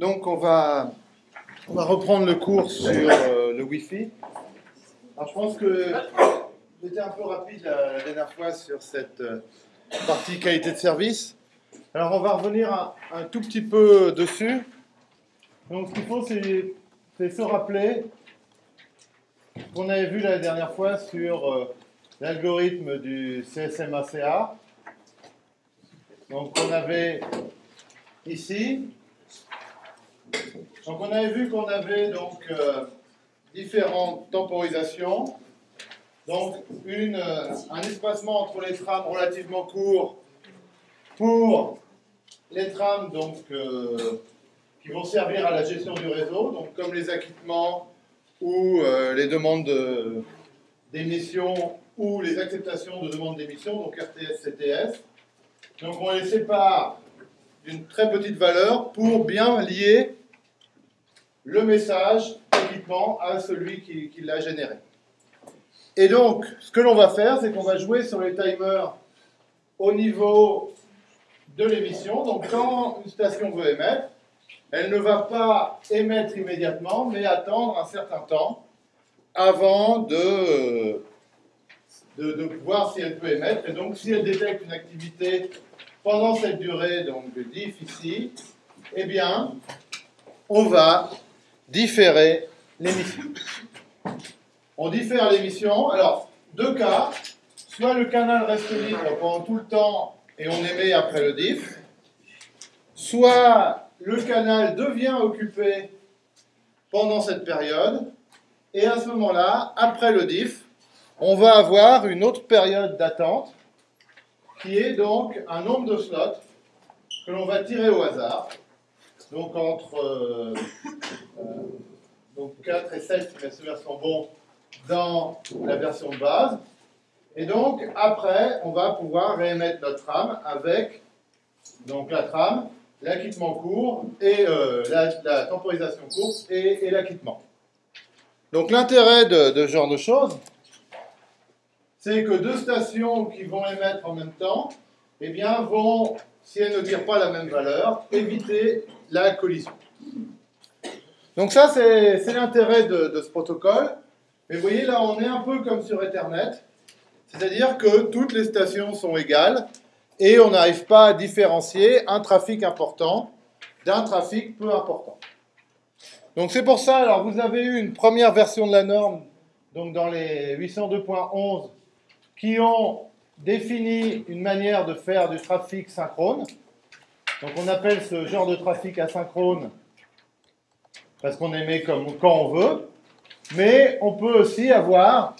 Donc on va, on va reprendre le cours sur euh, le Wi-Fi. Alors je pense que j'étais un peu rapide la, dernière fois sur cette euh, partie qualité de service. Alors on va revenir un, tout petit peu dessus. Donc ce qu'il faut c'est c'est se rappeler qu'on avait vu la dernière fois sur euh, l'algorithme du CSMACA. Donc on avait ici. Donc on avait vu qu'on avait donc euh, différentes temporisations. Donc une, euh, un espacement entre les trames relativement court pour les trames donc, euh, qui vont servir à la gestion du réseau, donc comme les acquittements ou euh, les demandes de- d'émission ou les acceptations de demandes d'émission, donc RTS, CTS. Donc on les sépare d'une très petite valeur pour bien lier le message équipement à celui qui, l'a généré. Et donc, ce que l'on va faire, c'est qu'on va jouer sur les timers au niveau de l'émission. Donc, quand une station veut émettre, elle ne va pas émettre immédiatement, mais attendre un certain temps avant de, de, de voir si elle peut émettre. Et donc, si elle détecte une activité pendant cette durée, donc de diff ici, eh bien, on va différer l'émission. On diffère l'émission. Alors, deux cas. Soit le canal reste libre pendant tout le temps et on émet après le diff. Soit le canal devient occupé pendant cette période. Et à ce moment-là, après le diff, on va avoir une autre période d'attente qui est donc un nombre de slots que l'on va tirer au hasard. Donc entre euh, euh, donc 4 et 7 si mes souvenirs sont bons dans la version de base. Et donc après, on va pouvoir réémettre notre trame avec donc la trame, l'acquittement court et euh, la, temporisation courte et, et l'acquittement. Donc l'intérêt de, de ce genre de choses, c'est que deux stations qui vont émettre en même temps, eh bien, vont, si elles ne tirent pas la même valeur, éviter la collision. Donc ça, c'est l'intérêt de, de ce protocole. Mais vous voyez, là, on est un peu comme sur Ethernet, c'est-à-dire que toutes les stations sont égales et on n'arrive pas à différencier un trafic important d'un trafic peu important. Donc c'est pour ça, alors vous avez eu une première version de la norme, donc dans les 802.11, qui ont défini une manière de faire du trafic synchrone. Donc on appelle ce genre de trafic asynchrone parce qu'on émet comme quand on veut, mais on peut aussi avoir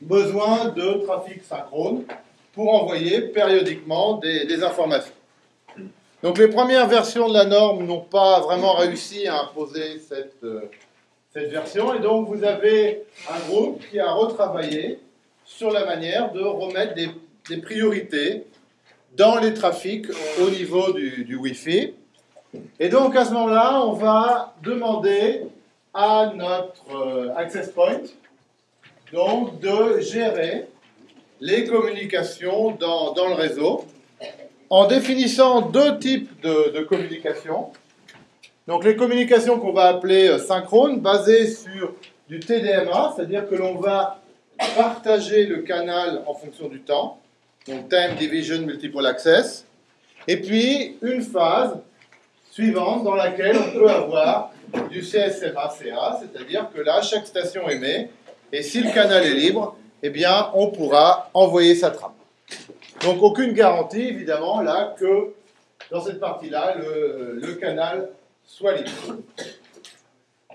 besoin de trafic synchrone pour envoyer périodiquement des, des informations. Donc les premières versions de la norme n'ont pas vraiment réussi à imposer cette, euh, cette version, et donc vous avez un groupe qui a retravaillé sur la manière de remettre des, priorités dans les trafics au niveau du, du Wi-Fi. Et donc à ce moment-là, on va demander à notre euh, access point donc de gérer les communications dans, dans le réseau en définissant deux types de, de communications. Donc les communications qu'on va appeler euh, synchrones, basées sur du TDMA, c'est-à-dire que l'on va partager le canal en fonction du temps, donc Time Division Multiple Access, et puis une phase suivante dans laquelle on peut avoir du CSMA-CA, c'est-à-dire que là, chaque station émet, et si le canal est libre, eh bien, on pourra envoyer sa trame. Donc, aucune garantie, évidemment, là, que dans cette partie-là, le, le canal soit libre.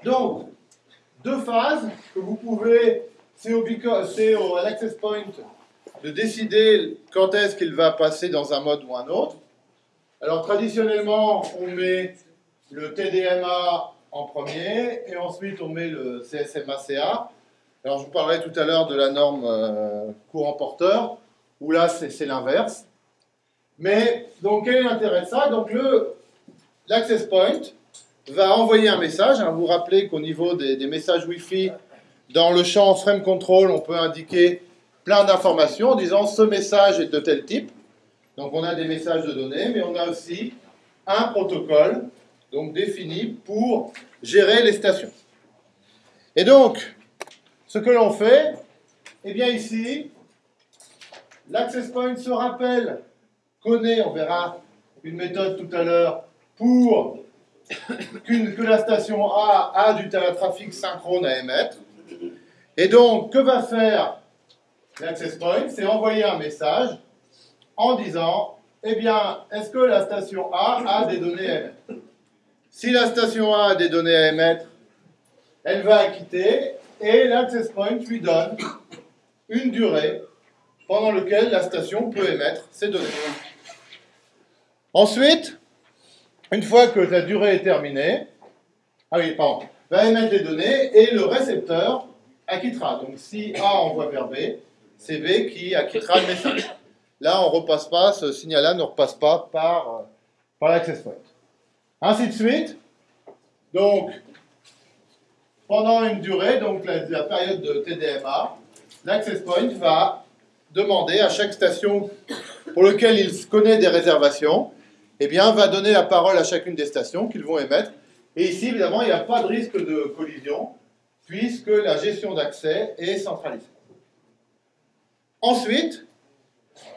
Donc, deux phases que vous pouvez, c'est au, l'access point de décider quand est-ce qu'il va passer dans un mode ou un autre. Alors, traditionnellement, on met le TDMA en premier et ensuite on met le CSMA-CA. Alors, je vous parlerai tout à l'heure de la norme euh, courant porteur, où là, c'est l'inverse. Mais, donc, quel est l'intérêt de ça? Donc, l'access point va envoyer un message. hein. vous vous rappelez qu'au niveau des messages Wi-Fi, dans le champ frame control, on peut indiquer plein d'informations en disant ce message est de tel type. Donc, on a des messages de données, mais on a aussi un protocole donc définie pour gérer les stations. Et donc, ce que l'on fait, eh bien ici, l'access point se rappelle, connaît, on verra une méthode tout à l'heure, pour que la station A a du trafic synchrone à émettre. Et donc, que va faire l'access point? C'est envoyer un message en disant, eh bien, est-ce que la station A a des données à émettre? Si la station A a des données à émettre, elle va acquitter et l'access point lui donne une durée pendant laquelle la station peut émettre ses données. Ensuite, une fois que la durée est terminée, ah oui, pardon, va émettre les données et le récepteur acquittera. Donc si A envoie vers B, c'est B qui acquittera le message. Là, on repasse pas, ce signal-là ne repasse pas par, euh, par l'access point. Ainsi de suite. Donc, pendant une durée, donc la, période de TDMA, l'access point va demander à chaque station pour laquelle il connaît des réservations, eh bien, va donner la parole à chacune des stations qu'ils vont émettre. Et ici, évidemment, il n'y a pas de risque de collision, puisque la gestion d'accès est centralisée. Ensuite,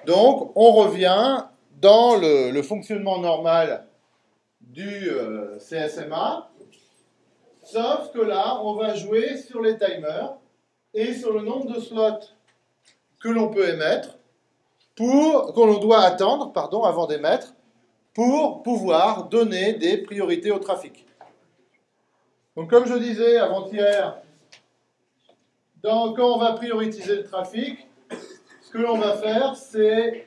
donc, on revient dans le, fonctionnement normal du euh, CSMA, Sauf que là, on va jouer sur les timers et sur le nombre de slots que l'on peut émettre, pour, que l'on doit attendre, pardon, avant d'émettre, pour pouvoir donner des priorités au trafic. Donc comme je disais avant-hier, quand on va prioriser le trafic, ce que l'on va faire, c'est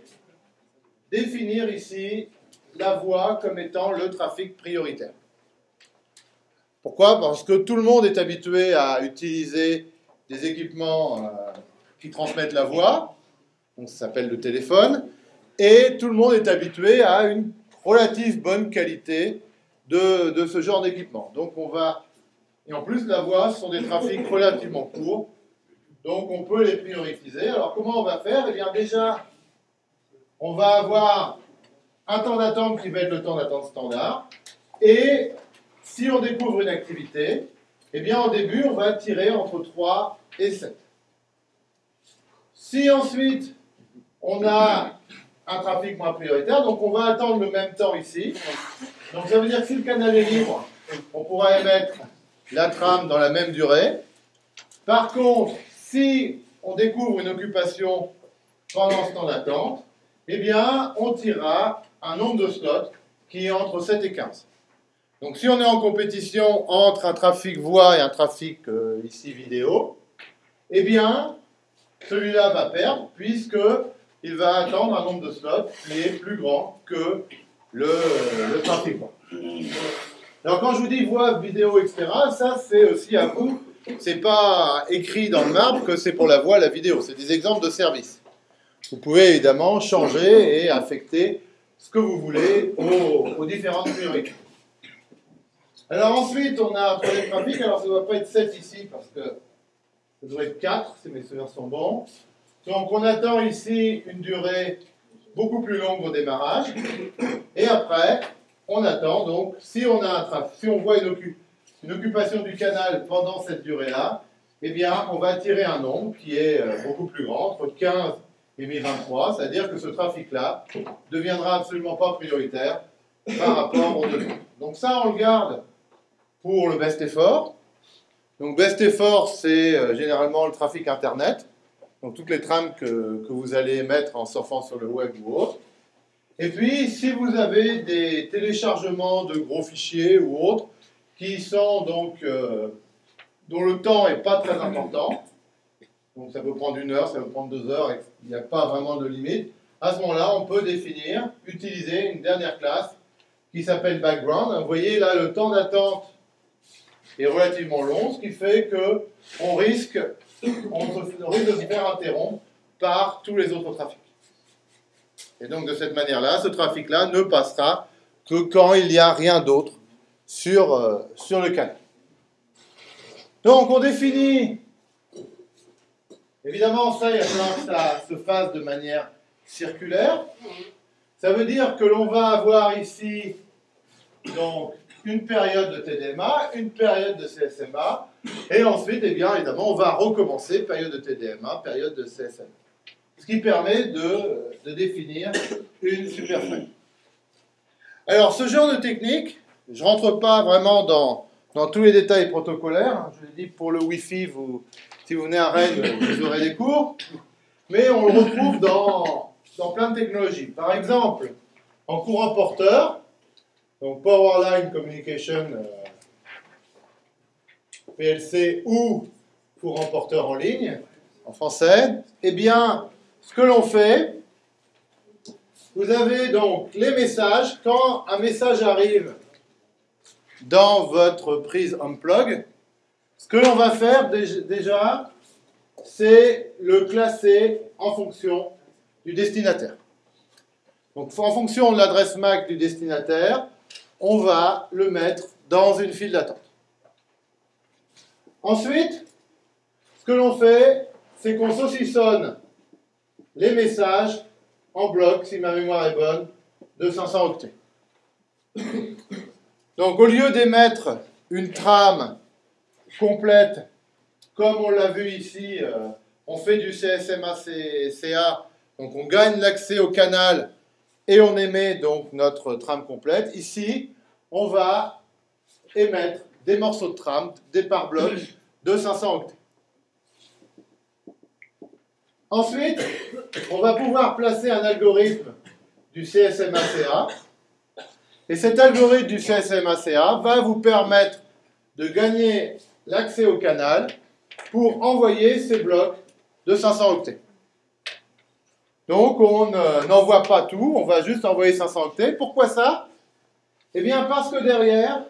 définir ici la voie comme étant le trafic prioritaire. Pourquoi? Parce que tout le monde est habitué à utiliser des équipements euh, qui transmettent la voix, donc ça s'appelle le téléphone, et tout le monde est habitué à une relative bonne qualité de, de ce genre d'équipement. Donc on va, et en plus la voix, ce sont des trafics relativement courts, donc on peut les prioriser. Alors comment on va faire? Eh bien déjà, on va avoir un temps d'attente qui va être le temps d'attente standard, et si on découvre une activité, eh bien au début, on va tirer entre 3 et 7. Si ensuite, on a un trafic moins prioritaire, donc on va attendre le même temps ici. Donc ça veut dire que si le canal est libre, on pourra émettre la trame dans la même durée. Par contre, si on découvre une occupation pendant ce temps d'attente, eh bien, on tirera un nombre de slots qui est entre 7 et 15. Donc si on est en compétition entre un trafic voix et un trafic euh, ici vidéo, eh bien, celui-là va perdre puisqu'il va attendre un nombre de slots qui est plus grand que le, trafic voix. Alors quand je vous dis voix, vidéo, etc., ça c'est aussi à vous. C'est pas écrit dans le marbre que c'est pour la voix, la vidéo. C'est des exemples de services. Vous pouvez évidemment changer et affecter ce que vous voulez aux, aux différentes priorités. Alors ensuite, on a pour les trafics, alors ça ne doit pas être 7 ici parce que ça doit être 4 si mes souvenirs sont bons. Donc on attend ici une durée beaucoup plus longue au démarrage. Et après, on attend donc, si on, a un trafic, si on voit une, occupation du canal pendant cette durée-là, eh bien, on va tirer un nombre qui est euh, beaucoup plus grand, entre 15 et 1023, c'est-à-dire que ce trafic-là deviendra absolument pas prioritaire par rapport aux deux. Donc ça, on le garde pour le best effort. Donc best effort, c'est euh, généralement le trafic Internet, donc toutes les trames que, que, vous allez mettre en surfant sur le web ou autre. Et puis, si vous avez des téléchargements de gros fichiers ou autres, qui sont donc, euh, dont le temps n'est pas très important, donc ça peut prendre une heure, ça peut prendre deux heures, il n'y a pas vraiment de limite, à ce moment-là, on peut définir, utiliser une dernière classe qui s'appelle background. Vous voyez là le temps d'attente est relativement long, ce qui fait que on risque, risque de se faire interrompre par tous les autres trafics. Et donc de cette manière-là, ce trafic-là ne passera que quand il n'y a rien d'autre sur, euh, sur le canal. Donc on définit, évidemment ça, il va falloir que ça se fasse de manière circulaire. Ça veut dire que l'on va avoir ici donc une période de TDMA, une période de CSMA, et ensuite, eh bien, évidemment, on va recommencer période de TDMA, période de CSMA. Ce qui permet de, définir une superframe. Alors, ce genre de technique, je ne rentre pas vraiment dans, tous les détails protocolaires. Je l'ai dit, pour le Wi-Fi, si vous venez à Rennes, vous aurez des cours. Mais on le retrouve dans, dans plein de technologies. Par exemple, en courant porteur, donc Powerline Communication euh, PLC ou courant porteur en ligne, en français, eh bien, ce que l'on fait, vous avez donc les messages. Quand un message arrive dans votre prise Unplug, ce que l'on va faire déjà, c'est le classer en fonction du destinataire. Donc en fonction de l'adresse MAC du destinataire, on va le mettre dans une file d'attente. Ensuite, ce que l'on fait, c'est qu'on saucissonne les messages en bloc, si ma mémoire est bonne, de 500 octets. Donc au lieu d'émettre une trame complète, comme on l'a vu ici, euh, on fait du CSMA-CA, donc on gagne l'accès au canal et on émet donc notre trame complète. Ici, on va émettre des morceaux de trame, des par blocs de 500 octets. Ensuite, on va pouvoir placer un algorithme du CSMACA. Et cet algorithme du CSMACA va vous permettre de gagner l'accès au canal pour envoyer ces blocs de 500 octets. Donc on n'envoie pas tout, on va juste envoyer 500 octets. Pourquoi ça? Eh bien parce que derrière,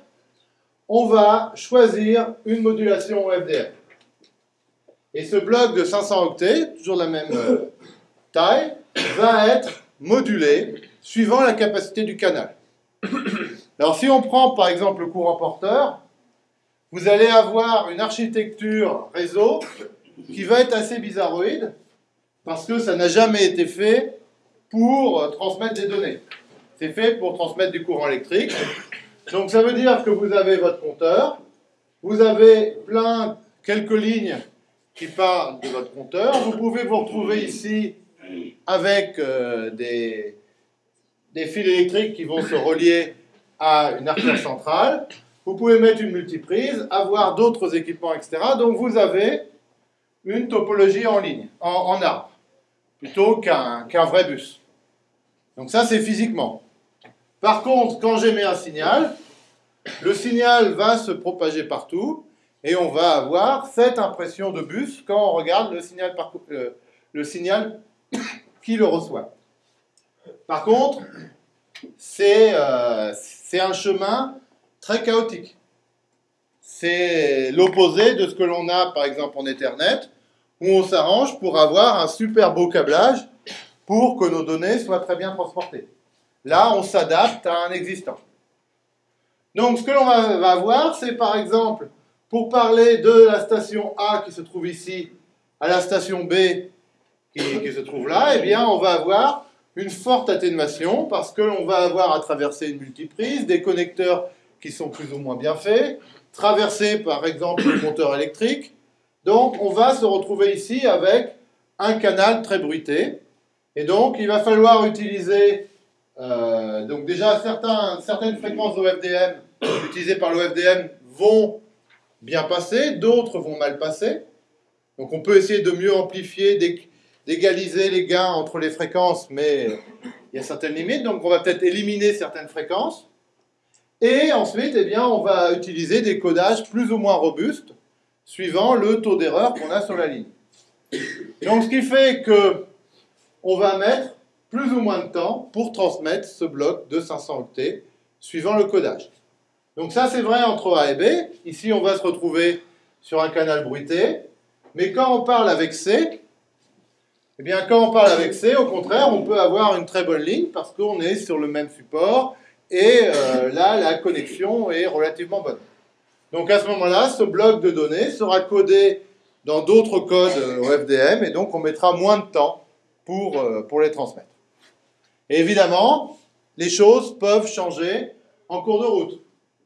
on va choisir une modulation FDM. Et ce bloc de 500 octets, toujours la même euh, taille, va être modulé suivant la capacité du canal. Alors si on prend par exemple le courant porteur, vous allez avoir une architecture réseau qui va être assez bizarroïde parce que ça n'a jamais été fait pour euh, transmettre des données. C'est fait pour transmettre du courant électrique. Donc ça veut dire que vous avez votre compteur, vous avez plein, quelques lignes qui parlent de votre compteur. Vous pouvez vous retrouver ici avec euh, des, des fils électriques qui vont se relier à une artère centrale. Vous pouvez mettre une multiprise, avoir d'autres équipements, etc. Donc vous avez une topologie en ligne, en, arbre, plutôt qu'un vrai bus. Donc ça, c'est physiquement. Par contre, quand j'émets un signal, le signal va se propager partout, et on va avoir cette impression de bus quand on regarde le signal, euh, qui le reçoit. Par contre, euh, c'est un chemin très chaotique. C'est l'opposé de ce que l'on a par exemple en Ethernet, où on s'arrange pour avoir un super beau câblage pour que nos données soient très bien transportées. Là, on s'adapte à un existant. Donc, ce que l'on va, avoir, c'est par exemple pour parler de la station A qui se trouve ici à la station B qui, se trouve là, eh bien, on va avoir une forte atténuation parce que l'on va avoir à traverser une multiprise, des connecteurs qui sont plus ou moins bien faits, traverser par exemple le compteur électrique. Donc, on va se retrouver ici avec un canal très bruité. Et donc, il va falloir utiliser euh, donc déjà certaines fréquences OFDM utilisées par l'OFDM vont bien passer, d'autres vont mal passer. Donc on peut essayer de mieux amplifier, d'égaliser les gains entre les fréquences, mais il y a certaines limites, donc on va peut-être éliminer certaines fréquences. Et ensuite, eh bien, on va utiliser des codages plus ou moins robustes, suivant le taux d'erreur qu'on a sur la ligne. Donc ce qui fait que on va mettre plus ou moins de temps pour transmettre ce bloc de 500 octets, suivant le codage. Donc ça, c'est vrai entre A et B. Ici, on va se retrouver sur un canal bruité. Mais quand on parle avec C, eh bien, quand on parle avec C, au contraire, on peut avoir une très bonne ligne parce qu'on est sur le même support et euh, là, la connexion est relativement bonne. Donc à ce moment-là, ce bloc de données sera codé dans d'autres codes OFDM et donc on mettra moins de temps pour, euh, pour les transmettre. Et évidemment, les choses peuvent changer en cours de route.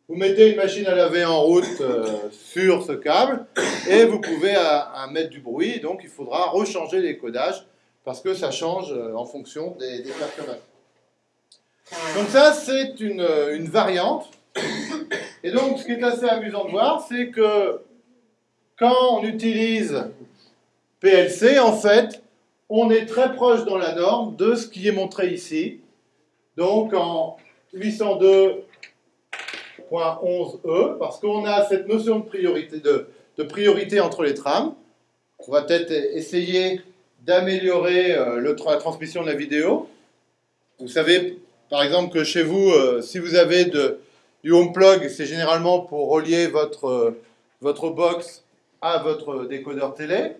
Vous mettez une machine à laver en route euh, sur ce câble et vous pouvez à, mettre du bruit. Donc il faudra rechanger les codages parce que ça change euh, en fonction des, des perturbations. Donc ça, c'est une, une, variante. Et donc ce qui est assez amusant de voir, c'est que quand on utilise PLC, en fait, on est très proche dans la norme de ce qui est montré ici. Donc en 802 11e, parce qu'on a cette notion de priorité, de, priorité entre les trames. On va peut-être essayer d'améliorer euh, la transmission de la vidéo. Vous savez, par exemple, que chez vous, euh, si vous avez du home plug, c'est généralement pour relier votre, euh, votre box à votre décodeur télé.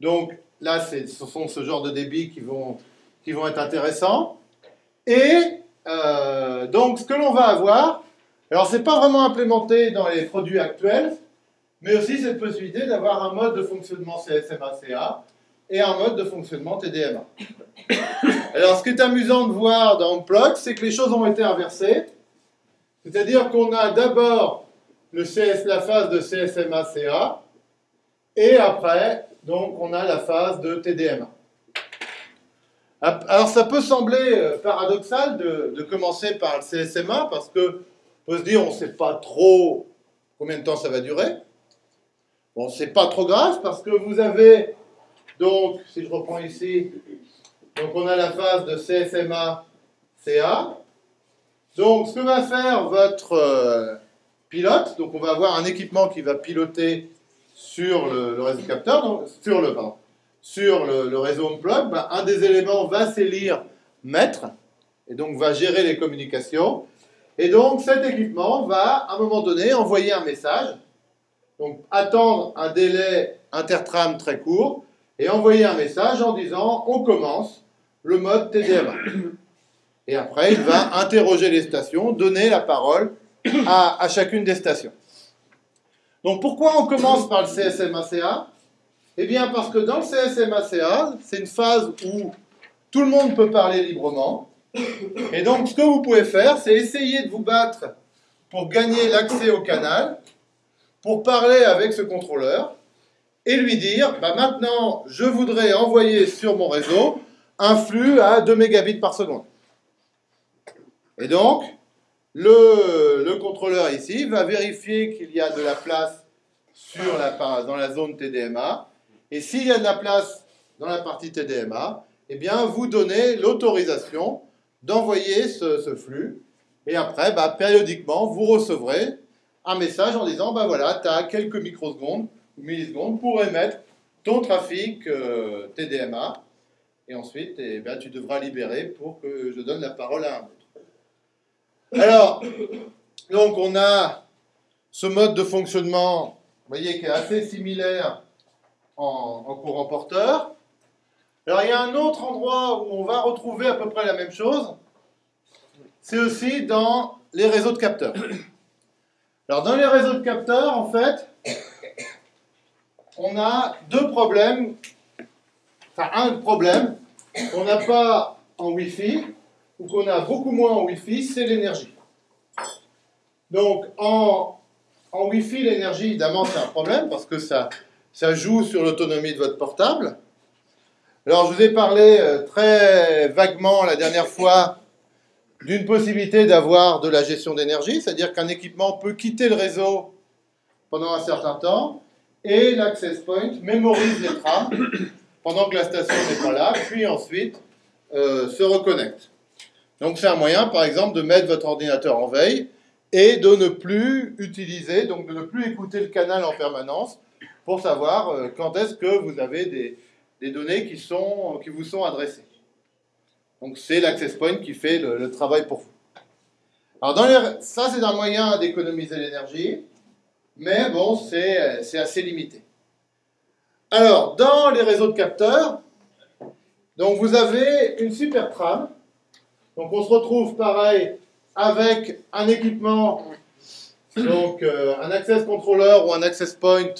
Donc là, ce sont ce genre de débits qui vont, qui vont être intéressants. Et donc, ce que l'on va avoir, alors, ce n'est pas vraiment implémenté dans les produits actuels, mais aussi cette possibilité d'avoir un mode de fonctionnement CSMA-CA et un mode de fonctionnement TDMA. Alors, ce qui est amusant de voir dans Unplug, c'est que les choses ont été inversées. C'est-à-dire qu'on a d'abord la phase de CSMA-CA, et après, donc, on a la phase de TDMA. Alors, ça peut sembler euh, paradoxal de, commencer par le CSMA, parce que peut se dire, on ne sait pas trop combien de temps ça va durer. Bon, c'est pas trop grave parce que vous avez, donc, si je reprends ici, donc on a la phase de CSMA, CA. Donc, ce que va faire votre euh, pilote, donc on va avoir un équipement qui va piloter sur le, réseau capteur, donc, sur le, pardon, sur le, réseau Unplug, ben, un des éléments va s'élire maître, et donc va gérer les communications. Et donc cet équipement va, à un moment donné, envoyer un message, donc attendre un délai intertram très court, et envoyer un message en disant on commence le mode TDMA. Et après, il va interroger les stations, donner la parole à, à chacune des stations. Donc pourquoi on commence par le CSMACA Eh bien parce que dans le CSMACA, c'est une phase où tout le monde peut parler librement, et donc, ce que vous pouvez faire, c'est essayer de vous battre pour gagner l'accès au canal, pour parler avec ce contrôleur et lui dire bah maintenant, je voudrais envoyer sur mon réseau un flux à 2 mégabits par seconde. Et donc, le, le contrôleur ici va vérifier qu'il y a de la place dans la zone TDMA. Et s'il y a de la place dans la partie TDMA, eh bien, vous donnez l'autorisation d'envoyer ce, flux. Et après, bah, périodiquement, vous recevrez un message en disant, bah voilà, tu as quelques microsecondes ou millisecondes pour émettre ton trafic euh, TDMA. Et ensuite, eh bien, tu devras libérer pour que je donne la parole à un autre. Alors, donc on a ce mode de fonctionnement, vous voyez, qui est assez similaire en, en courant porteur. Alors il y a un autre endroit où on va retrouver à peu près la même chose, c'est aussi dans les réseaux de capteurs. Alors dans les réseaux de capteurs, en fait, on a deux problèmes, enfin un problème qu'on n'a pas en Wi-Fi, ou qu'on a beaucoup moins en Wi-Fi, c'est l'énergie. Donc en, Wi-Fi, l'énergie, évidemment, c'est un problème parce que ça joue sur l'autonomie de votre portable. Alors, je vous ai parlé euh, très vaguement la dernière fois d'une possibilité d'avoir de la gestion d'énergie, c'est-à-dire qu'un équipement peut quitter le réseau pendant un certain temps et l'access point mémorise les trames pendant que la station n'est pas là, puis ensuite euh, se reconnecte. Donc c'est un moyen, par exemple, de mettre votre ordinateur en veille et de ne plus utiliser, donc de ne plus écouter le canal en permanence pour savoir euh, quand est-ce que vous avez des, des données qui, sont, qui vous sont adressées. Donc c'est l'access point qui fait le, travail pour vous. Alors dans les, ça c'est un moyen d'économiser l'énergie, mais bon c'est assez limité. Alors dans les réseaux de capteurs, donc vous avez une super trame. Donc on se retrouve pareil avec un équipement, donc euh, un access controller ou un access point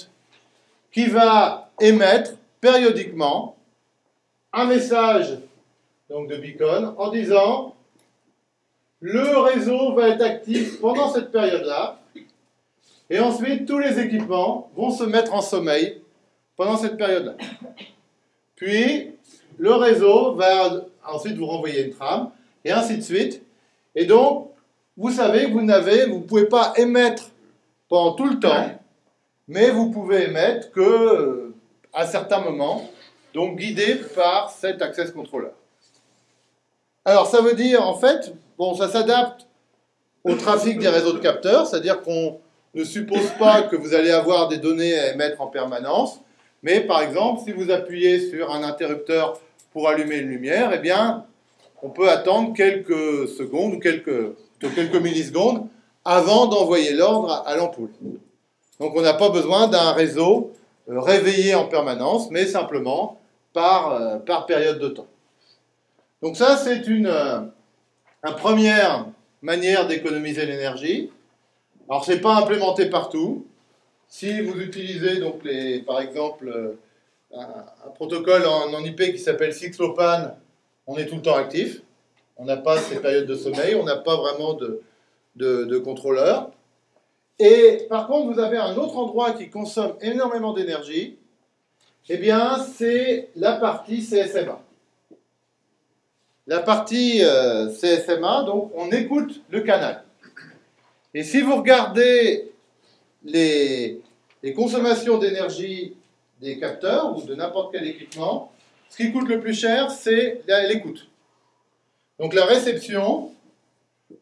qui va émettre périodiquement un message donc de beacon en disant le réseau va être actif pendant cette période-là. Et ensuite, tous les équipements vont se mettre en sommeil pendant cette période-là. Puis, le réseau va ensuite vous renvoyer une trame, et ainsi de suite. Et donc, vous savez que vous n'avez, vous pouvez pas émettre pendant tout le temps, mais vous pouvez émettre que à certains moments, donc guidé par cet access controller. Alors, ça veut dire, en fait, bon, ça s'adapte au trafic des réseaux de capteurs, c'est-à-dire qu'on ne suppose pas que vous allez avoir des données à émettre en permanence, mais par exemple, si vous appuyez sur un interrupteur pour allumer une lumière, eh bien, on peut attendre quelques secondes ou quelques, quelques millisecondes avant d'envoyer l'ordre à l'ampoule. Donc on n'a pas besoin d'un réseau réveillé en permanence, mais simplement par, euh, par période de temps. Donc ça, c'est une, euh, première manière d'économiser l'énergie. Alors, ce n'est pas implémenté partout. Si vous utilisez, donc les, par exemple, euh, un, protocole en, IP qui s'appelle Sixlopan, on est tout le temps actif. On n'a pas ces périodes de sommeil, on n'a pas vraiment de, de contrôleur. Et par contre, vous avez un autre endroit qui consomme énormément d'énergie. Eh bien, c'est la partie CSMA. La partie euh, CSMA, donc on écoute le canal. Et si vous regardez les, consommations d'énergie des capteurs ou de n'importe quel équipement, ce qui coûte le plus cher, c'est l'écoute. Donc la réception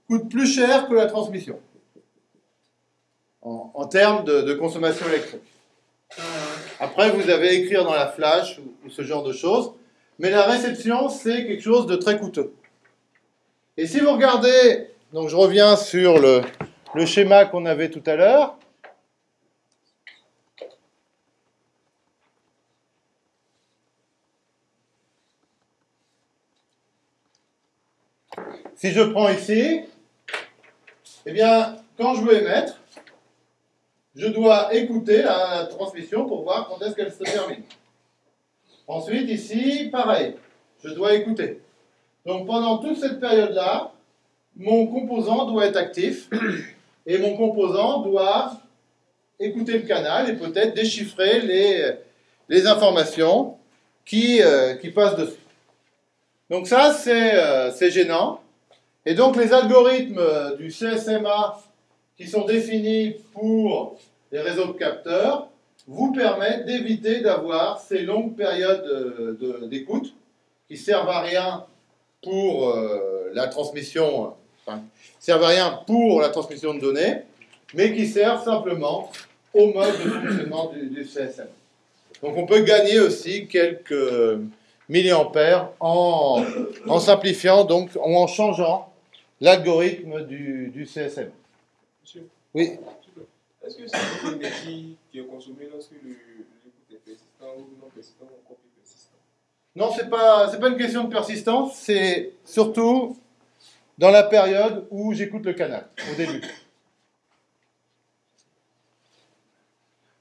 coûte plus cher que la transmission en, termes de, consommation électrique. Après, vous avez écrire dans la flash ou ce genre de choses. Mais la réception, c'est quelque chose de très coûteux. Et si vous regardez, donc je reviens sur le, le schéma qu'on avait tout à l'heure. Si je prends ici, eh bien, quand je veux émettre, je dois écouter la transmission pour voir quand est-ce qu'elle se termine. Ensuite, ici, pareil, je dois écouter. Donc pendant toute cette période-là, mon composant doit être actif et mon composant doit écouter le canal et peut-être déchiffrer les, les informations qui, euh, qui passent dessus. Donc ça, euh, c'est gênant. Et donc les algorithmes du CSMA qui sont définis pour les réseaux de capteurs vous permettent d'éviter d'avoir ces longues périodes d'écoute qui servent à rien pour euh, la transmission, servent à rien pour la transmission de données, mais qui servent simplement au mode de fonctionnement du, CSM. Donc on peut gagner aussi quelques milliampères en, en simplifiant, donc en changeant l'algorithme du, du CSM. Monsieur Oui. Est-ce que c'est une énergie qui est consommée lorsque l'écoute est persistant ou non persistant ou encore plus persistant? Non, ce n'est pas, pas une question de persistance, c'est surtout dans la période où j'écoute le canal, au début.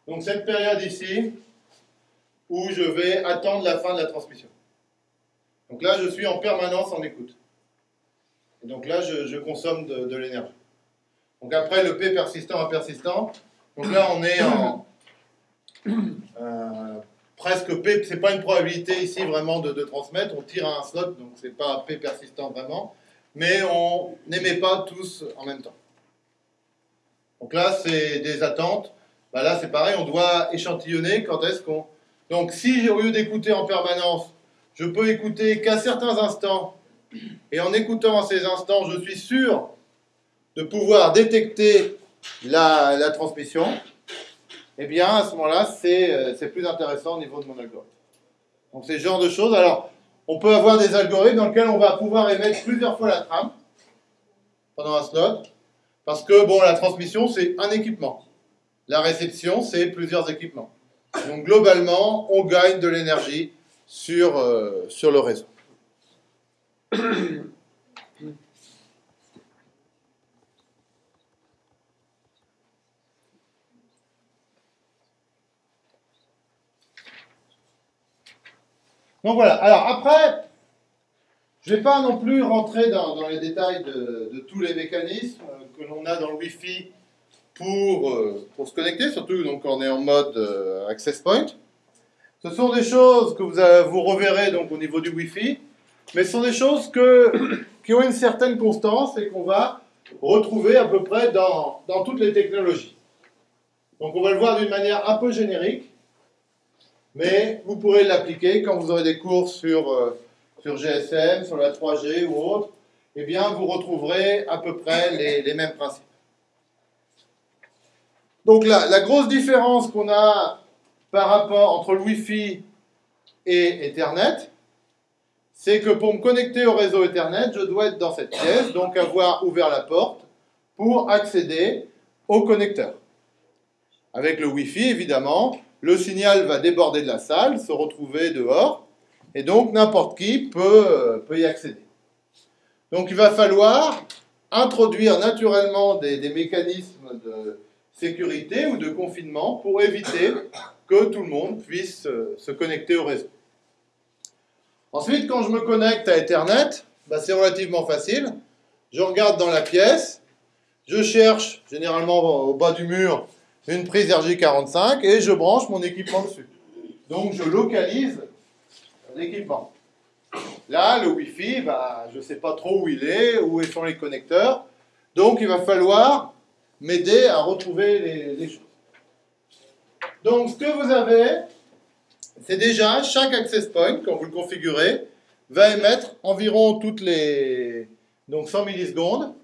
Donc cette période ici, où je vais attendre la fin de la transmission. Donc là, je suis en permanence en écoute. Et donc là, je, consomme de l'énergie. Donc après, le P persistant à persistant. Donc là, on est en euh, presque P. C'est pas une probabilité ici vraiment de, transmettre. On tire à un slot, donc c'est pas P persistant vraiment. Mais on n'émet pas tous en même temps. Donc là, c'est des attentes. Bah là, c'est pareil, on doit échantillonner quand est-ce qu'on. Donc si au lieu d'écouter en permanence, je peux écouter qu'à certains instants, et en écoutant à ces instants, je suis sûr de pouvoir détecter la, transmission, eh bien, à ce moment-là, euh, c'est plus intéressant au niveau de mon algorithme. Donc, c'est ce genre de choses. Alors, on peut avoir des algorithmes dans lesquels on va pouvoir émettre plusieurs fois la trame pendant un slot, parce que, bon, la transmission, c'est un équipement. La réception, c'est plusieurs équipements. Donc, globalement, on gagne de l'énergie sur, euh, sur le réseau. Donc voilà. Alors après, Je ne vais pas non plus rentrer dans, les détails de, tous les mécanismes que l'on a dans le Wi-Fi pour, euh, pour se connecter, surtout donc on est en mode euh, access point. Ce sont des choses que vous, reverrez donc au niveau du Wi-Fi, mais ce sont des choses qui ont une certaine constance et qu'on va retrouver à peu près dans toutes les technologies. Donc on va le voir d'une manière un peu générique, mais vous pourrez l'appliquer quand vous aurez des cours sur, euh, sur GSM, sur la 3G ou autre, eh bien vous retrouverez à peu près les, mêmes principes. Donc la, la grosse différence qu'on a par rapport entre le Wi-Fi et Ethernet, c'est que pour me connecter au réseau Ethernet, je dois être dans cette pièce, donc avoir ouvert la porte pour accéder au connecteur. Avec le Wi-Fi, évidemment, le signal va déborder de la salle, se retrouver dehors, et donc n'importe qui peut, peut, y accéder. Donc il va falloir introduire naturellement des, des mécanismes de sécurité ou de confinement pour éviter que tout le monde puisse euh, se connecter au réseau. Ensuite, quand je me connecte à Ethernet, bah, c'est relativement facile. Je regarde dans la pièce, je cherche généralement au bas du mur une prise RJ45 et je branche mon équipement dessus. Donc je localise l'équipement. Là, le Wi-Fi, bah, je ne sais pas trop où il est, où sont les connecteurs. Donc il va falloir m'aider à retrouver les, les choses. Donc, ce que vous avez, c'est déjà chaque access point, quand vous le configurez, va émettre environ toutes les donc 100 millisecondes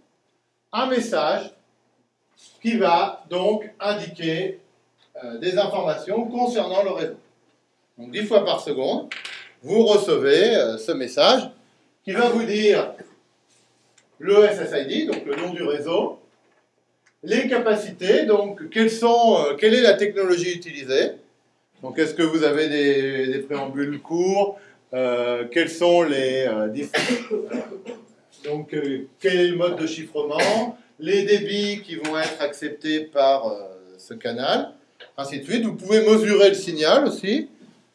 un message qui va donc indiquer euh, des informations concernant le réseau. Donc 10 fois par seconde, vous recevez euh, ce message qui va vous dire le SSID, donc le nom du réseau, les capacités, donc sont, euh, quelle est la technologie utilisée Donc est-ce que vous avez des, préambules courts Quels sont les donc quel est le mode de chiffrement Les débits qui vont être acceptés par ce canal, ainsi de suite. Vous pouvez mesurer le signal aussi,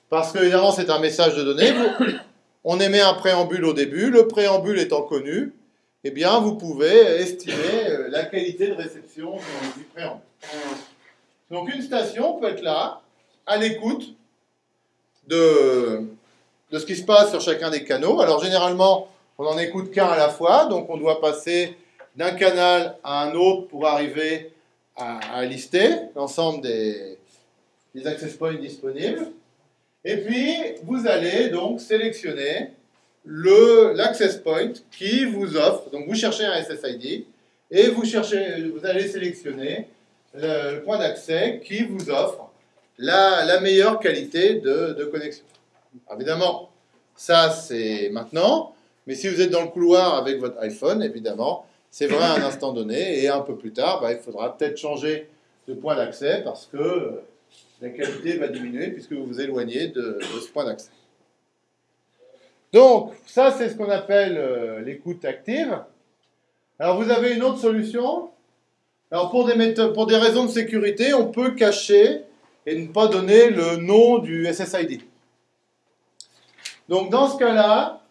parce que évidemment c'est un message de données. On émet un préambule au début, le préambule étant connu, eh bien, vous pouvez estimer euh, la qualité de réception du préambule. Donc, une station peut être là, à l'écoute de, de ce qui se passe sur chacun des canaux. Alors, généralement, on n'en écoute qu'un à la fois, donc on doit passer d'un canal à un autre pour arriver à, lister l'ensemble des, des access points disponibles. Et puis, vous allez donc sélectionner l'access point qui vous offre, donc vous cherchez un SSID et vous, cherchez, vous allez sélectionner le, point d'accès qui vous offre la, la meilleure qualité de, de connexion. évidemment, ça c'est maintenant, mais si vous êtes dans le couloir avec votre iPhone, évidemment, c'est vrai à un instant donné, et un peu plus tard, bah, il faudra peut-être changer de point d'accès parce que la qualité va diminuer puisque vous vous éloignez de, de ce point d'accès. Donc, ça, c'est ce qu'on appelle euh, l'écoute active. Alors, vous avez une autre solution? Alors, pour des, pour des raisons de sécurité, on peut cacher et ne pas donner le nom du SSID. Donc, dans ce cas-là,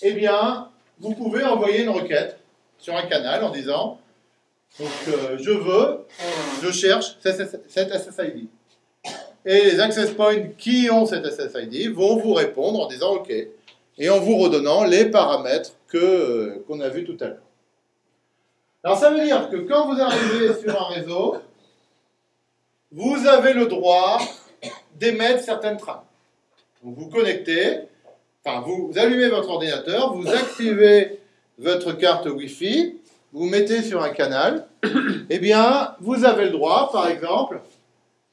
eh bien, vous pouvez envoyer une requête sur un canal en disant donc, euh, je veux, je cherche cet SSID. Et les access points qui ont cet SSID vont vous répondre en disant OK, et en vous redonnant les paramètres que, qu'on a vus tout à l'heure. Alors ça veut dire que quand vous arrivez sur un réseau, vous avez le droit d'émettre certaines trames. Donc vous connectez, enfin vous, allumez votre ordinateur, vous activez votre carte Wi-Fi, vous mettez sur un canal, eh bien vous avez le droit, par exemple,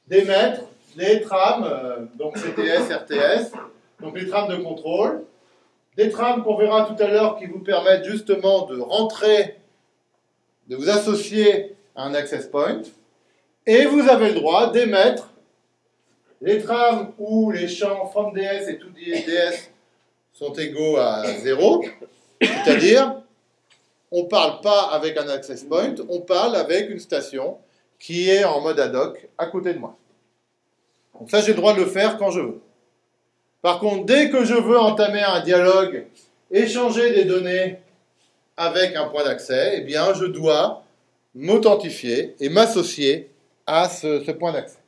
d'émettre les trames, euh, donc CTS, RTS, donc les trames de contrôle, des trames qu'on verra tout à l'heure qui vous permettent justement de rentrer, de vous associer à un access point, et vous avez le droit d'émettre les trames où les champs from DS et to sont égaux à 0, c'est-à-dire on ne parle pas avec un access point, on parle avec une station qui est en mode ad hoc à côté de moi. Donc ça, j'ai le droit de le faire quand je veux. Par contre, dès que je veux entamer un dialogue échanger des données avec un point d'accès, eh bien, je dois m'authentifier et m'associer à ce, ce point d'accès.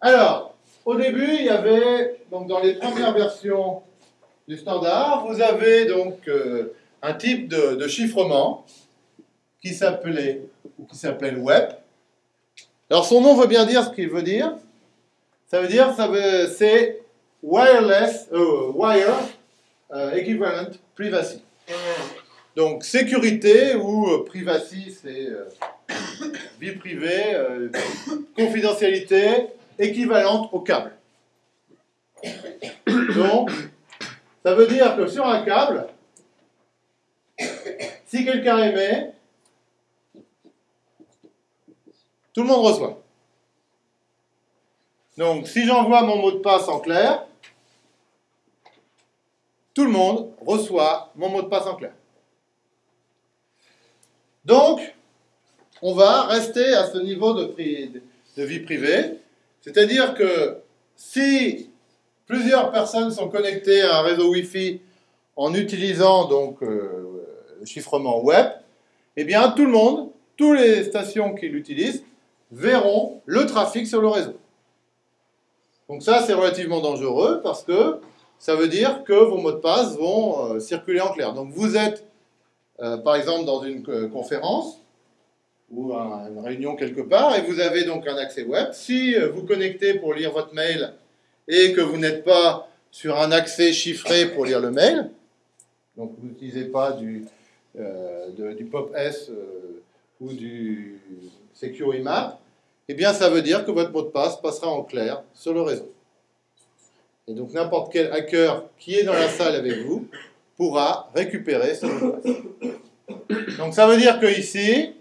Alors, au début, il y avait, donc dans les premières versions du standard, vous avez donc euh, un type de, chiffrement qui s'appelait web. Alors son nom veut bien dire ce qu'il veut dire. Ça veut dire, ça veut, c'est wireless, euh, wire euh, equivalent privacy. Donc sécurité ou privacy, c'est vie privée, confidentialité équivalente au câble. Donc, ça veut dire que sur un câble, si quelqu'un émet, tout le monde reçoit. Donc, si j'envoie mon mot de passe en clair, tout le monde reçoit mon mot de passe en clair. Donc, on va rester à ce niveau de, de vie privée, c'est-à-dire que si plusieurs personnes sont connectées à un réseau Wi-Fi en utilisant donc euh, le chiffrement web, eh bien tout le monde, toutes les stations qui l'utilisent, verront le trafic sur le réseau. Donc ça, c'est relativement dangereux parce que ça veut dire que vos mots de passe vont euh, circuler en clair. Donc vous êtes, euh, par exemple, dans une conférence ou un- une réunion quelque part et vous avez donc un accès web. Si vous connectez pour lire votre mail et que vous n'êtes pas sur un accès chiffré pour lire le mail, donc vous n'utilisez pas du, euh, du POP-S euh, ou du Secure IMAP, eh bien ça veut dire que votre mot de passe passera en clair sur le réseau. Et donc n'importe quel hacker qui est dans la salle avec vous pourra récupérer ce mot de passe. Donc ça veut dire que ici,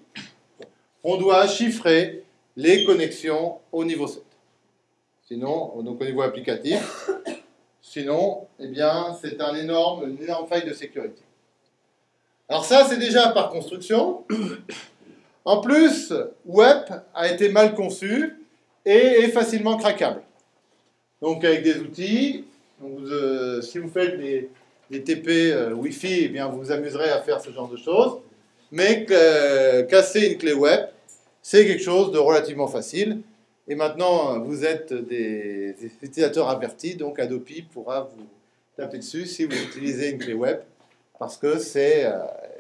on doit chiffrer les connexions au niveau 7. Sinon, donc au niveau applicatif, sinon, eh bien, c'est un énorme, une énorme faille de sécurité. Alors ça, c'est déjà par construction. En plus, Web a été mal conçu et est facilement craquable. Donc avec des outils, euh, si vous faites des, des TP euh, Wi-Fi, eh bien, vous vous amuserez à faire ce genre de choses. Mais euh, casser une clé web, c'est quelque chose de relativement facile. Et maintenant, vous êtes des, utilisateurs avertis, donc Adobe pourra vous taper dessus si vous utilisez une clé web, parce que c'est, euh,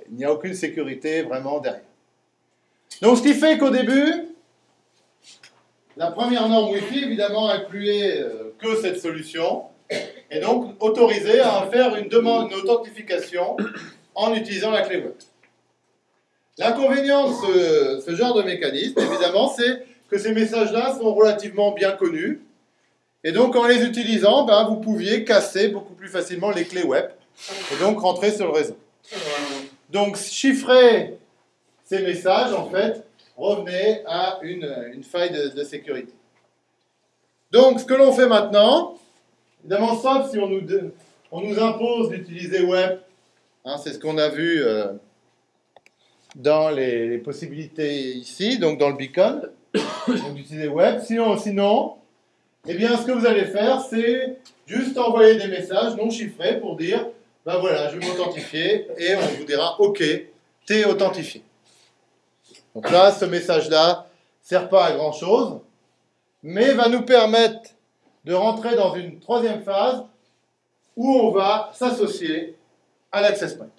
il n'y a aucune sécurité vraiment derrière. Donc, ce qui fait qu'au début, la première norme Wi-Fi, évidemment, incluait euh, que cette solution, et donc autorisait à faire une demande, une authentification en utilisant la clé web. L'inconvénient de ce genre de mécanisme, évidemment, c'est que ces messages-là sont relativement bien connus. Et donc, en les utilisant, ben, vous pouviez casser beaucoup plus facilement les clés web et donc rentrer sur le réseau. Donc, chiffrer ces messages, en fait, revenait à une, faille de, sécurité. Donc, ce que l'on fait maintenant, évidemment, sauf si on nous, de- on nous impose d'utiliser web, hein, c'est ce qu'on a vu euh, dans les, les possibilités ici, donc dans le beacon, donc d'utiliser web. Sinon, sinon, eh bien, ce que vous allez faire, c'est juste envoyer des messages non chiffrés pour dire, ben voilà, je vais m'authentifier, et on vous dira, ok, t'es authentifié. Donc là, ce message-là ne sert pas à grand-chose, mais va nous permettre de rentrer dans une troisième phase où on va s'associer à l'access point.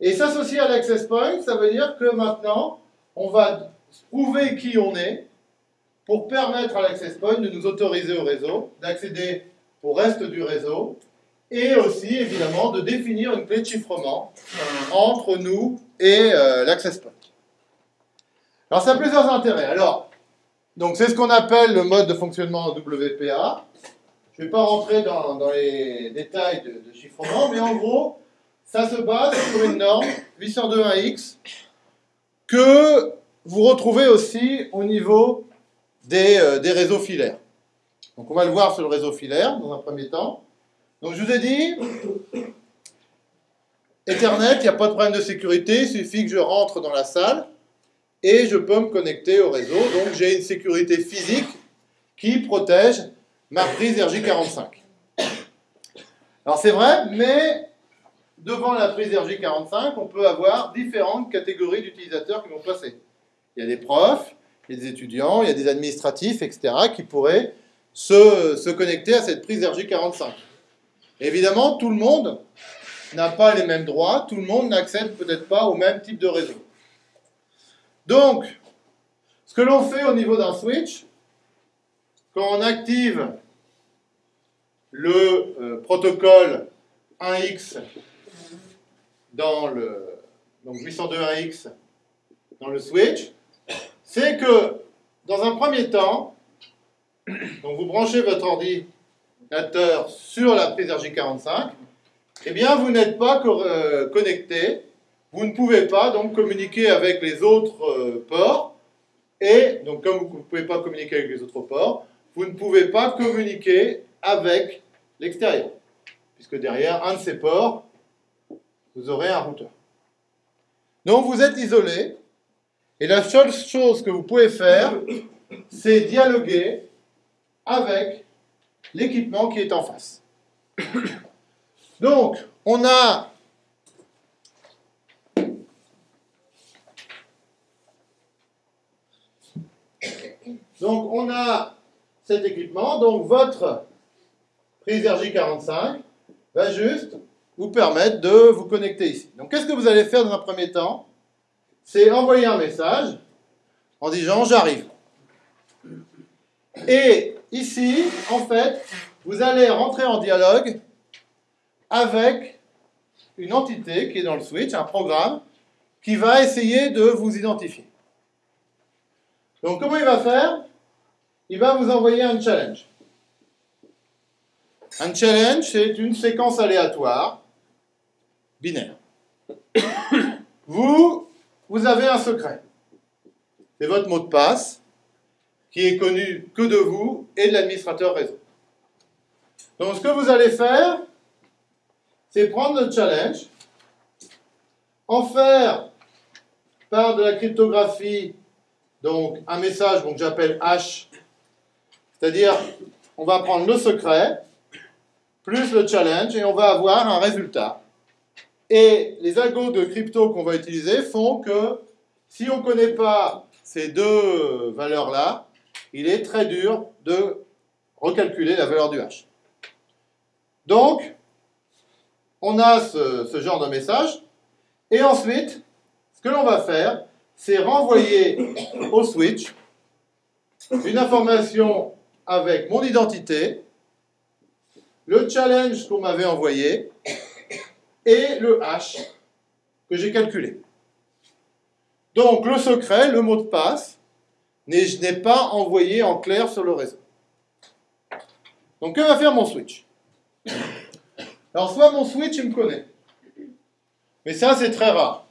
Et s'associer à l'access point, ça veut dire que maintenant, on va prouver qui on est pour permettre à l'access point de nous autoriser au réseau, d'accéder au reste du réseau, et aussi, évidemment, de définir une clé de chiffrement entre nous et euh, l'access point. Alors, ça a plusieurs intérêts. Alors, donc c'est ce qu'on appelle le mode de fonctionnement WPA. Je ne vais pas rentrer dans, les détails de chiffrement, mais en gros, ça se base sur une norme 802.1x que vous retrouvez aussi au niveau des, euh, des réseaux filaires. Donc on va le voir sur le réseau filaire dans un premier temps. Donc je vous ai dit, Ethernet, il n'y a pas de problème de sécurité, il suffit que je rentre dans la salle et je peux me connecter au réseau. Donc j'ai une sécurité physique qui protège ma prise RJ45. Alors c'est vrai, mais devant la prise RJ45, on peut avoir différentes catégories d'utilisateurs qui vont passer. Il y a des profs, il y a des étudiants, il y a des administratifs, etc., qui pourraient se, connecter à cette prise RJ45. Évidemment, tout le monde n'a pas les mêmes droits, tout le monde n'accède peut-être pas au même type de réseau. Donc, ce que l'on fait au niveau d'un switch, quand on active le euh, protocole 1x dans le donc 802.1x dans le switch, c'est que dans un premier temps, donc vous branchez votre ordinateur sur la prise RJ45, eh bien vous n'êtes pas euh, connecté, vous ne pouvez pas donc communiquer avec les autres euh, ports, et donc comme vous ne pouvez pas communiquer avec les autres ports, vous ne pouvez pas communiquer avec l'extérieur, puisque derrière un de ces ports, vous aurez un routeur. Donc vous êtes isolé, et la seule chose que vous pouvez faire, c'est dialoguer avec l'équipement qui est en face. Donc, on a cet équipement. Donc, votre prise RJ45 va juste vous permettre de vous connecter ici. Donc, qu'est-ce que vous allez faire dans un premier temps? C'est envoyer un message en disant j'arrive. Et ici, en fait, vous allez rentrer en dialogue avec une entité qui est dans le switch, un programme, qui va essayer de vous identifier. Donc comment il va faire? Il va vous envoyer un challenge. Un challenge, c'est une séquence aléatoire, binaire. Vous, vous avez un secret. C'est votre mot de passe, qui est connu que de vous et de l'administrateur réseau. Donc ce que vous allez faire, c'est prendre le challenge, en faire par de la cryptographie, donc un message que j'appelle H, c'est-à-dire on va prendre le secret, plus le challenge, et on va avoir un résultat. Et les algos de crypto qu'on va utiliser font que si on ne connaît pas ces deux valeurs-là, il est très dur de recalculer la valeur du H. Donc, on a ce, genre de message, et ensuite, ce que l'on va faire, c'est renvoyer au switch une information avec mon identité, le challenge qu'on m'avait envoyé et le hash que j'ai calculé. Donc le secret, le mot de passe, je n'ai pas envoyé en clair sur le réseau. Donc que va faire mon switch? Alors, soit mon switch, il me connaît. Mais ça, c'est très rare.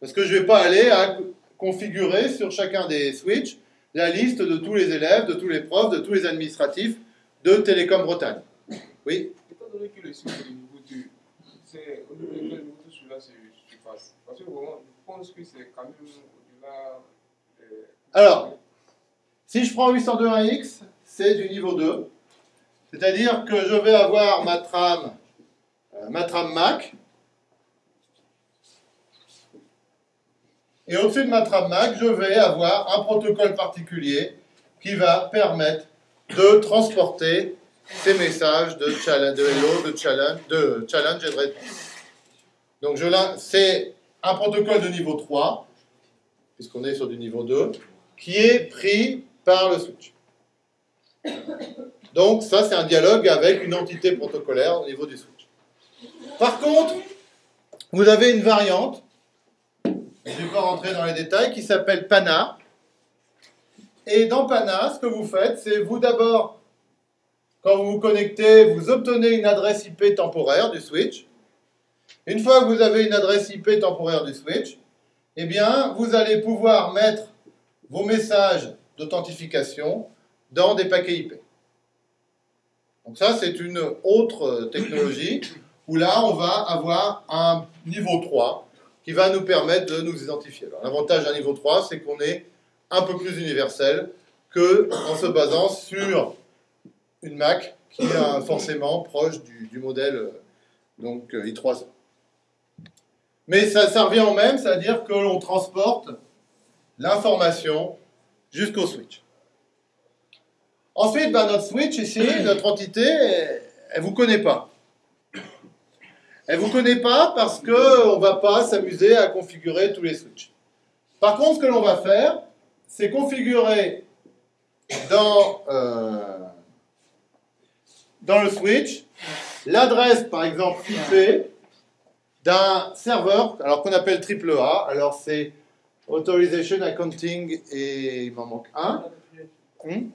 Parce que je ne vais pas aller à configurer sur chacun des switches la liste de tous les élèves, de tous les profs, de tous les administratifs de Télécom Bretagne. Oui? C'est au niveau de niveau 2 celui-là se passe. Parce que vraiment, je pense que c'est quand même au-delà. Alors, si je prends 802.1x, c'est du niveau 2. C'est-à-dire que je vais avoir ma trame euh, ma trame MAC. Et au-dessus de ma trame MAC, je vais avoir un protocole particulier qui va permettre de transporter ces messages de, challenge, hello, de challenge, de challenge et de réponse. Donc c'est un protocole de niveau 3, puisqu'on est sur du niveau 2, qui est pris par le switch. Donc ça, c'est un dialogue avec une entité protocolaire au niveau du switch. Par contre, vous avez une variante, je ne vais pas rentrer dans les détails, qui s'appelle PANA. Et dans PANA, ce que vous faites, c'est vous d'abord, quand vous vous connectez, vous obtenez une adresse IP temporaire du switch. Une fois que vous avez une adresse IP temporaire du switch, eh bien, vous allez pouvoir mettre vos messages d'authentification dans des paquets IP. Donc ça, c'est une autre technologie où là, on va avoir un niveau 3 qui va nous permettre de nous identifier. L'avantage d'un niveau 3, c'est qu'on est un peu plus universel que en se basant sur une Mac qui est forcément proche du, modèle euh, donc I3. Mais ça, ça revient au même, c'est-à-dire que l'on transporte l'information jusqu'au switch. Ensuite, ben, notre switch ici, notre entité, elle ne vous connaît pas. Elle ne vous connaît pas parce qu'on ne va pas s'amuser à configurer tous les switches. Par contre, ce que l'on va faire, c'est configurer dans, euh, dans le switch l'adresse, par exemple, IP d'un serveur, alors qu'on appelle AAA. Alors, c'est Authorization Accounting et il m'en manque un. Hmm?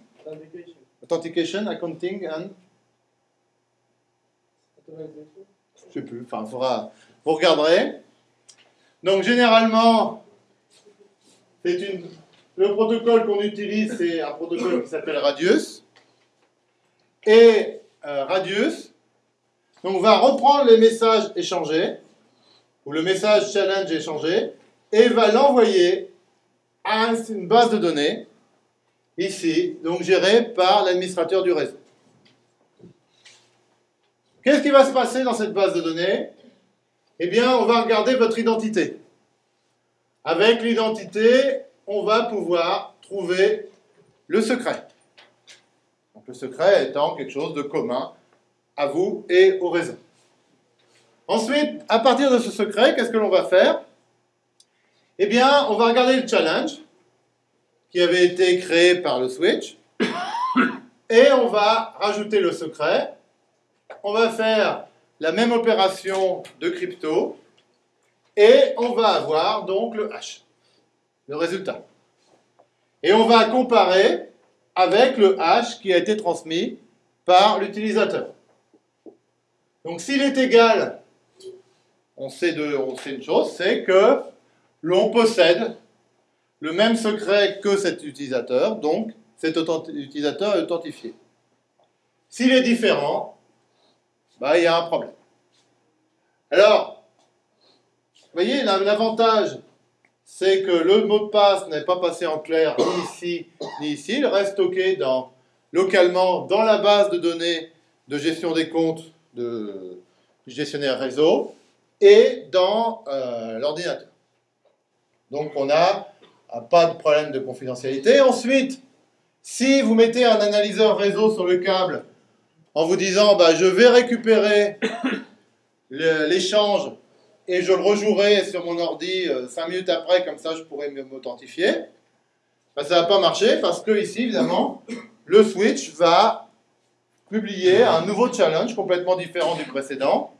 Authentication, Accounting and Je sais plus, enfin, vous regarderez. Donc, généralement, c'est une, le protocole qu'on utilise, c'est un protocole qui s'appelle Radius. Et euh, Radius, donc on va reprendre les messages échangés, ou le message challenge échangé, et va l'envoyer à une base de données, ici, donc gérée par l'administrateur du réseau. Qu'est-ce qui va se passer dans cette base de données? Eh bien, on va regarder votre identité. Avec l'identité, on va pouvoir trouver le secret. Le secret étant quelque chose de commun à vous et au réseau. Ensuite, à partir de ce secret, qu'est-ce que l'on va faire? Eh bien, on va regarder le challenge qui avait été créé par le switch et on va rajouter le secret on va faire la même opération de crypto et on va avoir donc le hash, le résultat. Et on va comparer avec le hash qui a été transmis par l'utilisateur. Donc s'il est égal, on sait, on sait une chose, c'est que l'on possède le même secret que cet utilisateur, donc cet utilisateur est authentifié. S'il est différent, bah, il y a un problème. Alors, vous voyez, l'avantage, c'est que le mot de passe n'est pas passé en clair ni ici, ni ici. Il reste stocké localement dans la base de données de gestion des comptes de, du gestionnaire réseau et dans euh, l'ordinateur. Donc, on n'a pas de problème de confidentialité. Ensuite, si vous mettez un analyseur réseau sur le câble en vous disant bah, je vais récupérer l'échange et je le rejouerai sur mon ordi 5 euh, minutes après, comme ça je pourrai m'authentifier. Bah, ça ne va pas marcher parce que ici, évidemment, le switch va publier un nouveau challenge complètement différent du précédent.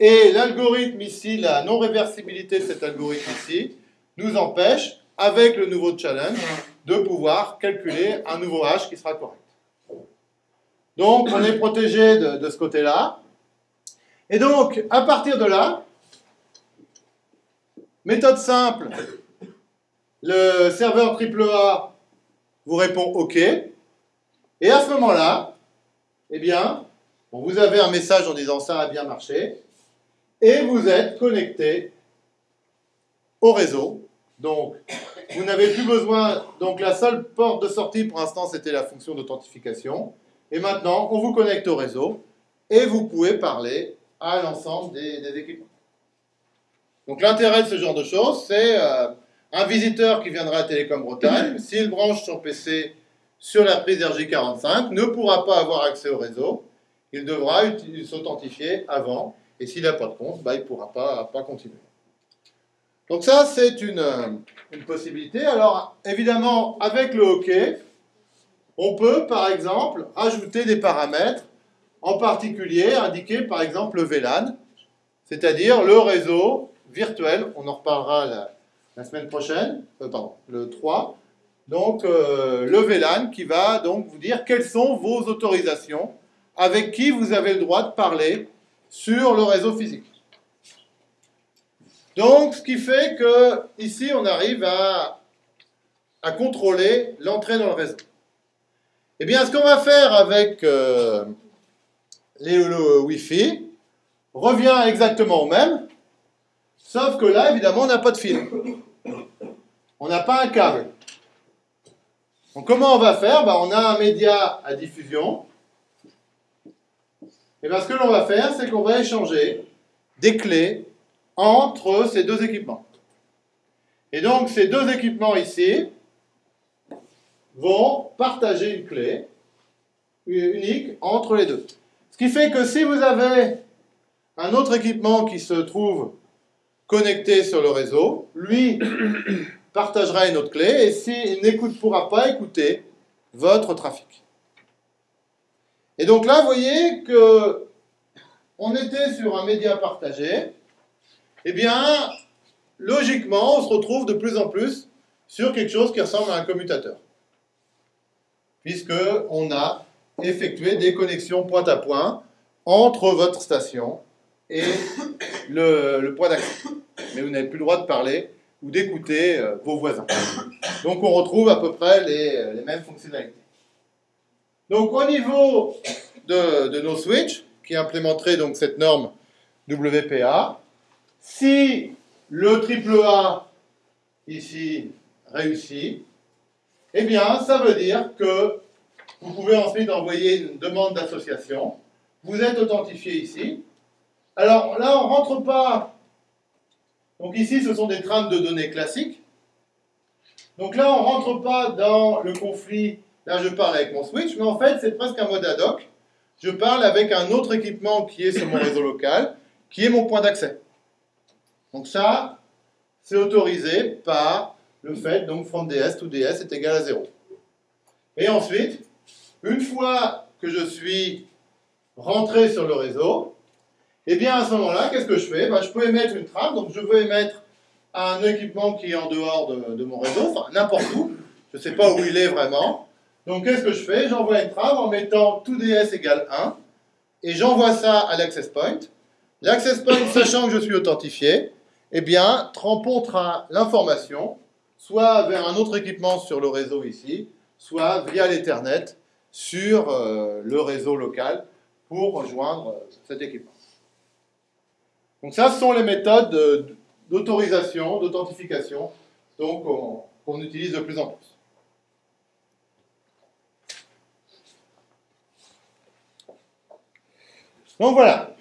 Et l'algorithme ici, la non-réversibilité de cet algorithme ici, nous empêche, avec le nouveau challenge, de pouvoir calculer un nouveau hash qui sera correct. Donc, on est protégé de, ce côté-là. Et donc, à partir de là, méthode simple, le serveur AAA vous répond OK. Et à ce moment-là, eh bien, vous avez un message en disant ça a bien marché. Et vous êtes connecté au réseau. Donc, vous n'avez plus besoin. Donc, la seule porte de sortie pour l'instant, c'était la fonction d'authentification. Et maintenant, on vous connecte au réseau et vous pouvez parler à l'ensemble des, équipements. Donc l'intérêt de ce genre de choses, c'est euh, un visiteur qui viendra à Télécom Bretagne, s'il branche son PC sur la prise RJ45, ne pourra pas avoir accès au réseau, il devra s'authentifier avant, et s'il n'a pas de compte, bah, il ne pourra pas, pas continuer. Donc ça, c'est une, une possibilité. Alors, évidemment, avec le hockey, on peut, par exemple, ajouter des paramètres, en particulier indiquer, par exemple, le VLAN, c'est-à-dire le réseau virtuel. On en reparlera la, semaine prochaine, euh, pardon, le 3. Donc, euh, le VLAN qui va donc vous dire quelles sont vos autorisations, avec qui vous avez le droit de parler sur le réseau physique. Donc, ce qui fait que ici, on arrive à, à contrôler l'entrée dans le réseau. Eh bien, ce qu'on va faire avec euh, les, le Wi-Fi revient exactement au même, sauf que là, évidemment, on n'a pas de fil. On n'a pas un câble. Donc, comment on va faire? Ben, On a un média à diffusion Et bien ce que l'on va faire, c'est qu'on va échanger des clés entre ces deux équipements. Et donc ces deux équipements ici vont partager une clé unique entre les deux. Ce qui fait que si vous avez un autre équipement qui se trouve connecté sur le réseau, lui partagera une autre clé et s'il n'écoute pourra pas écouter votre trafic. Et donc là, vous voyez que on était sur un média partagé. Eh bien, logiquement, on se retrouve de plus en plus sur quelque chose qui ressemble à un commutateur. Puisque on a effectué des connexions point à point entre votre station et le, point d'accès. Mais vous n'avez plus le droit de parler ou d'écouter euh, vos voisins. Donc on retrouve à peu près les, les mêmes fonctionnalités. Donc au niveau de, de, nos switches, qui implémenteraient donc cette norme WPA, si le triple A ici réussit, eh bien ça veut dire que vous pouvez ensuite envoyer une demande d'association. Vous êtes authentifié ici. Alors là, on ne rentre pas. Donc ici, ce sont des trames de données classiques. Donc là, on ne rentre pas dans le conflit. Là, je parle avec mon switch, mais en fait, c'est presque un mode ad hoc. Je parle avec un autre équipement qui est sur mon réseau local, qui est mon point d'accès. Donc ça, c'est autorisé par le fait, donc from DS to DS est égal à 0. Et ensuite, une fois que je suis rentré sur le réseau, eh bien à ce moment-là, qu'est-ce que je fais? Ben, Je peux émettre une trame, donc je veux émettre un équipement qui est en dehors de, mon réseau, enfin n'importe où, je ne sais pas où il est vraiment. Donc qu'est-ce que je fais? J'envoie une trame en mettant tout ds égale 1, et j'envoie ça à l'access point. L'access point, sachant que je suis authentifié, eh bien, transportera l'information soit vers un autre équipement sur le réseau ici, soit via l'Ethernet sur euh, le réseau local pour rejoindre euh, cet équipement. Donc ça, ce sont les méthodes d'autorisation, d'authentification, donc qu'on utilise de plus en plus. Donc voilà.